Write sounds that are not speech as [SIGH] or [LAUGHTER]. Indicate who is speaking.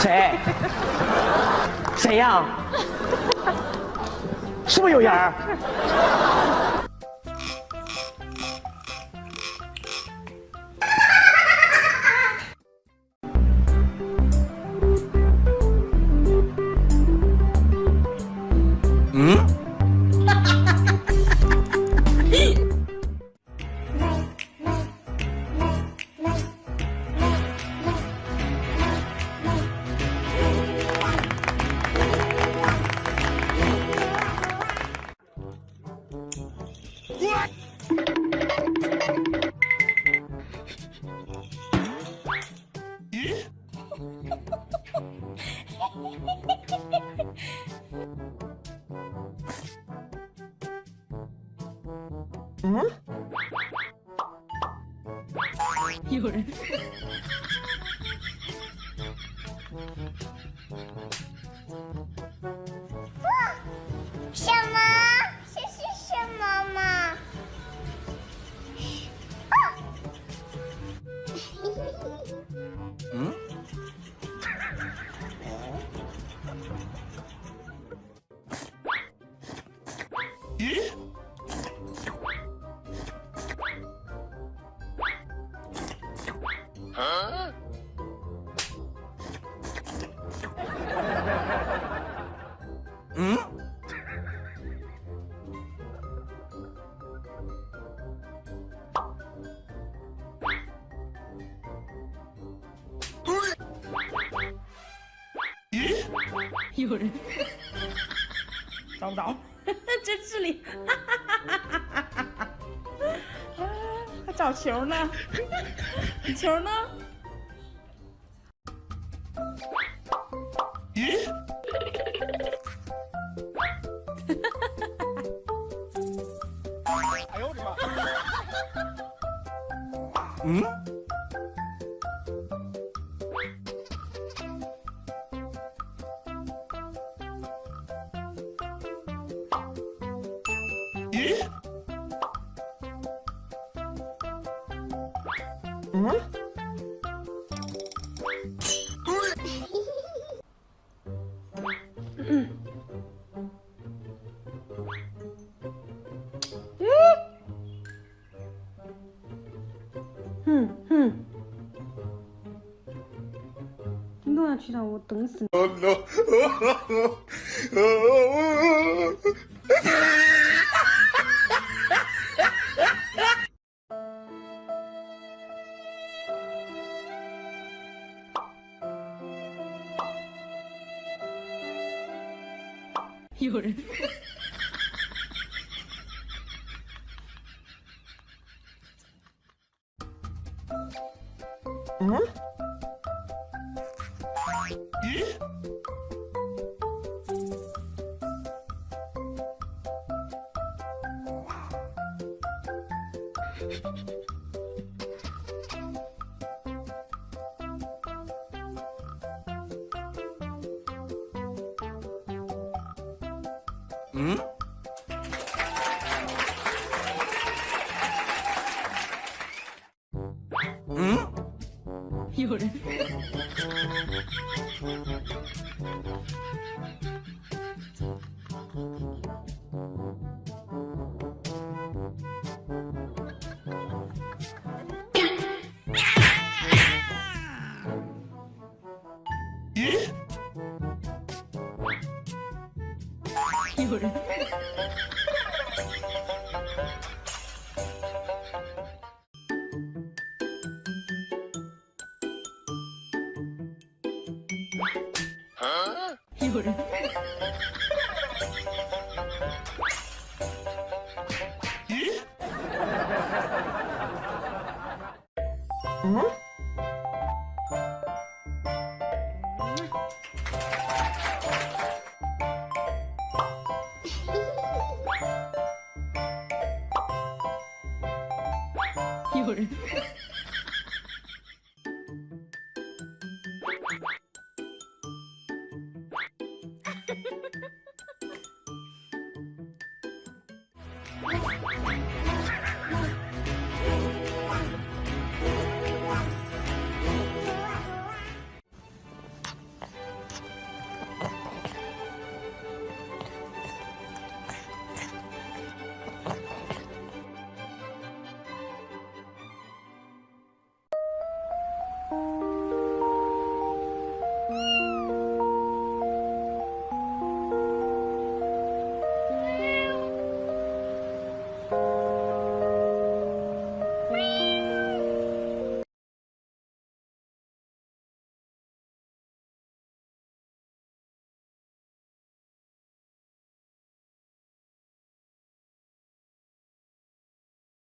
Speaker 1: [LAUGHS] 谁？谁呀？是不是有人嗯？
Speaker 2: 嗯？有人。
Speaker 3: 什么？这是什么吗？嗯？
Speaker 1: 嗯？[LAUGHS]
Speaker 2: 有人找不着，这智力，[LAUGHS] 还 [LAUGHS] 找球呢？[LAUGHS] 球呢？
Speaker 1: 哎呦我的妈！嗯？ 咦？嗯？
Speaker 2: 哼哼，你都要去让我等死 你！有人。
Speaker 1: 嗯？咦？嗯？
Speaker 2: 有人。有人。夜